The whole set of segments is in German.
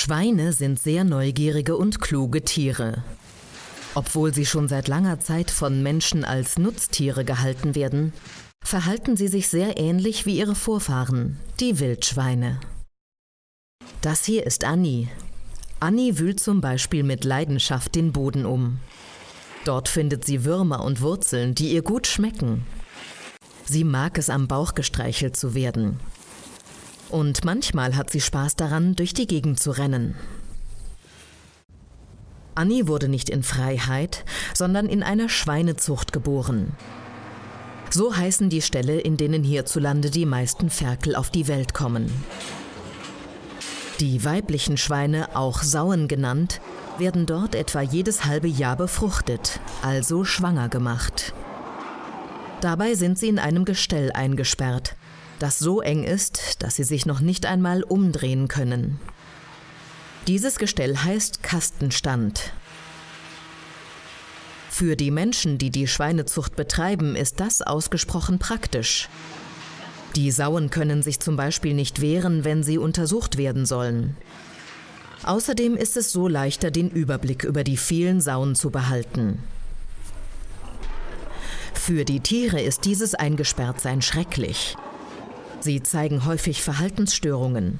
Schweine sind sehr neugierige und kluge Tiere. Obwohl sie schon seit langer Zeit von Menschen als Nutztiere gehalten werden, verhalten sie sich sehr ähnlich wie ihre Vorfahren, die Wildschweine. Das hier ist Annie. Annie wühlt zum Beispiel mit Leidenschaft den Boden um. Dort findet sie Würmer und Wurzeln, die ihr gut schmecken. Sie mag es, am Bauch gestreichelt zu werden. Und manchmal hat sie Spaß daran, durch die Gegend zu rennen. Annie wurde nicht in Freiheit, sondern in einer Schweinezucht geboren. So heißen die Ställe, in denen hierzulande die meisten Ferkel auf die Welt kommen. Die weiblichen Schweine, auch Sauen genannt, werden dort etwa jedes halbe Jahr befruchtet, also schwanger gemacht. Dabei sind sie in einem Gestell eingesperrt, das so eng ist, dass sie sich noch nicht einmal umdrehen können. Dieses Gestell heißt Kastenstand. Für die Menschen, die die Schweinezucht betreiben, ist das ausgesprochen praktisch. Die Sauen können sich zum Beispiel nicht wehren, wenn sie untersucht werden sollen. Außerdem ist es so leichter, den Überblick über die vielen Sauen zu behalten. Für die Tiere ist dieses Eingesperrtsein schrecklich. Sie zeigen häufig Verhaltensstörungen.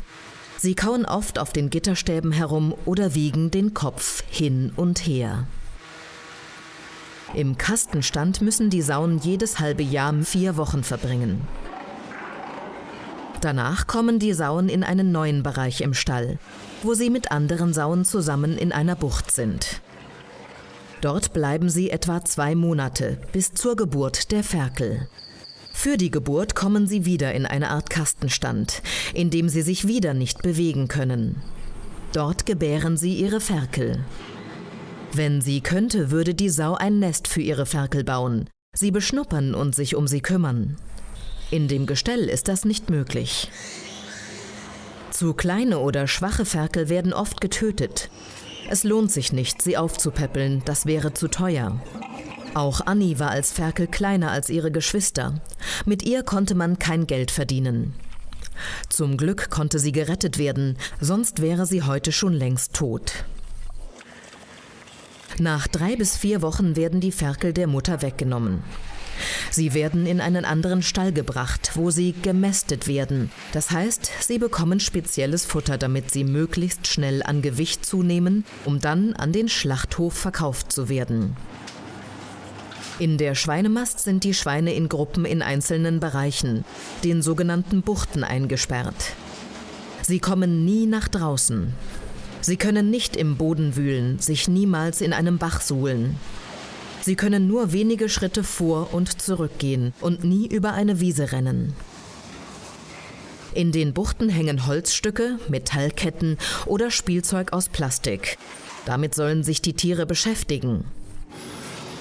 Sie kauen oft auf den Gitterstäben herum oder wiegen den Kopf hin und her. Im Kastenstand müssen die Sauen jedes halbe Jahr vier Wochen verbringen. Danach kommen die Sauen in einen neuen Bereich im Stall, wo sie mit anderen Sauen zusammen in einer Bucht sind. Dort bleiben sie etwa zwei Monate bis zur Geburt der Ferkel. Für die Geburt kommen sie wieder in eine Art Kastenstand, in dem sie sich wieder nicht bewegen können. Dort gebären sie ihre Ferkel. Wenn sie könnte, würde die Sau ein Nest für ihre Ferkel bauen, sie beschnuppern und sich um sie kümmern. In dem Gestell ist das nicht möglich. Zu kleine oder schwache Ferkel werden oft getötet. Es lohnt sich nicht, sie aufzupäppeln, das wäre zu teuer. Auch Annie war als Ferkel kleiner als ihre Geschwister. Mit ihr konnte man kein Geld verdienen. Zum Glück konnte sie gerettet werden, sonst wäre sie heute schon längst tot. Nach drei bis vier Wochen werden die Ferkel der Mutter weggenommen. Sie werden in einen anderen Stall gebracht, wo sie gemästet werden. Das heißt, sie bekommen spezielles Futter, damit sie möglichst schnell an Gewicht zunehmen, um dann an den Schlachthof verkauft zu werden. In der Schweinemast sind die Schweine in Gruppen in einzelnen Bereichen, den sogenannten Buchten, eingesperrt. Sie kommen nie nach draußen. Sie können nicht im Boden wühlen, sich niemals in einem Bach suhlen. Sie können nur wenige Schritte vor und zurückgehen und nie über eine Wiese rennen. In den Buchten hängen Holzstücke, Metallketten oder Spielzeug aus Plastik. Damit sollen sich die Tiere beschäftigen.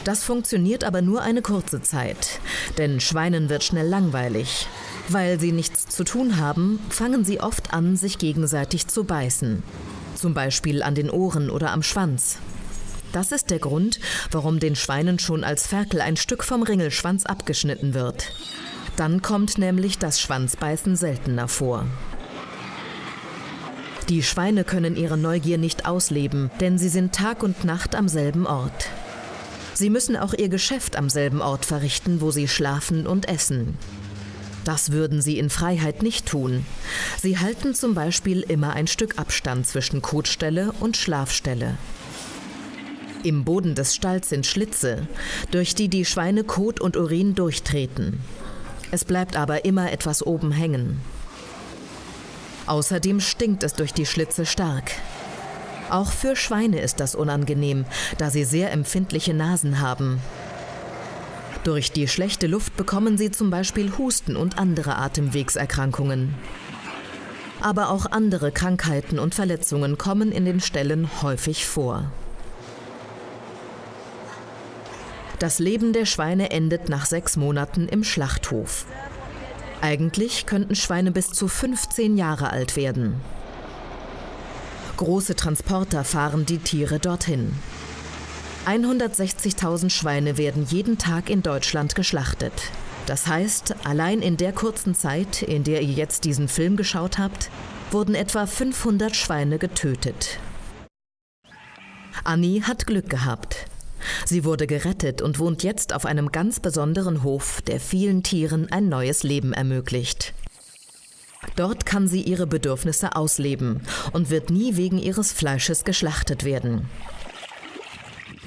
Das funktioniert aber nur eine kurze Zeit, denn Schweinen wird schnell langweilig. Weil sie nichts zu tun haben, fangen sie oft an, sich gegenseitig zu beißen. Zum Beispiel an den Ohren oder am Schwanz. Das ist der Grund, warum den Schweinen schon als Ferkel ein Stück vom Ringelschwanz abgeschnitten wird. Dann kommt nämlich das Schwanzbeißen seltener vor. Die Schweine können ihre Neugier nicht ausleben, denn sie sind Tag und Nacht am selben Ort. Sie müssen auch ihr Geschäft am selben Ort verrichten, wo sie schlafen und essen. Das würden sie in Freiheit nicht tun. Sie halten zum Beispiel immer ein Stück Abstand zwischen Kotstelle und Schlafstelle. Im Boden des Stalls sind Schlitze, durch die die Schweine Kot und Urin durchtreten. Es bleibt aber immer etwas oben hängen. Außerdem stinkt es durch die Schlitze stark. Auch für Schweine ist das unangenehm, da sie sehr empfindliche Nasen haben. Durch die schlechte Luft bekommen sie zum Beispiel Husten und andere Atemwegserkrankungen. Aber auch andere Krankheiten und Verletzungen kommen in den Ställen häufig vor. Das Leben der Schweine endet nach sechs Monaten im Schlachthof. Eigentlich könnten Schweine bis zu 15 Jahre alt werden. Große Transporter fahren die Tiere dorthin. 160.000 Schweine werden jeden Tag in Deutschland geschlachtet. Das heißt, allein in der kurzen Zeit, in der ihr jetzt diesen Film geschaut habt, wurden etwa 500 Schweine getötet. Annie hat Glück gehabt. Sie wurde gerettet und wohnt jetzt auf einem ganz besonderen Hof, der vielen Tieren ein neues Leben ermöglicht. Dort kann sie ihre Bedürfnisse ausleben und wird nie wegen ihres Fleisches geschlachtet werden.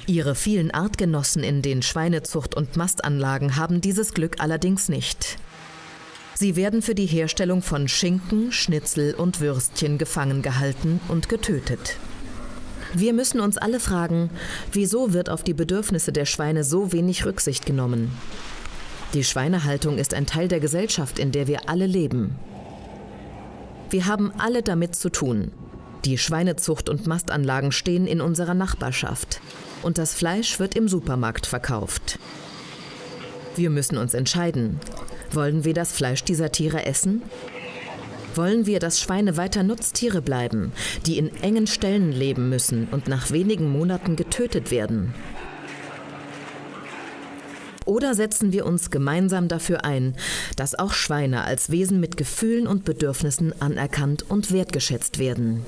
Ihre vielen Artgenossen in den Schweinezucht- und Mastanlagen haben dieses Glück allerdings nicht. Sie werden für die Herstellung von Schinken, Schnitzel und Würstchen gefangen gehalten und getötet. Wir müssen uns alle fragen, wieso wird auf die Bedürfnisse der Schweine so wenig Rücksicht genommen? Die Schweinehaltung ist ein Teil der Gesellschaft, in der wir alle leben. Wir haben alle damit zu tun. Die Schweinezucht und Mastanlagen stehen in unserer Nachbarschaft und das Fleisch wird im Supermarkt verkauft. Wir müssen uns entscheiden. Wollen wir das Fleisch dieser Tiere essen? Wollen wir, dass Schweine weiter Nutztiere bleiben, die in engen Ställen leben müssen und nach wenigen Monaten getötet werden? Oder setzen wir uns gemeinsam dafür ein, dass auch Schweine als Wesen mit Gefühlen und Bedürfnissen anerkannt und wertgeschätzt werden?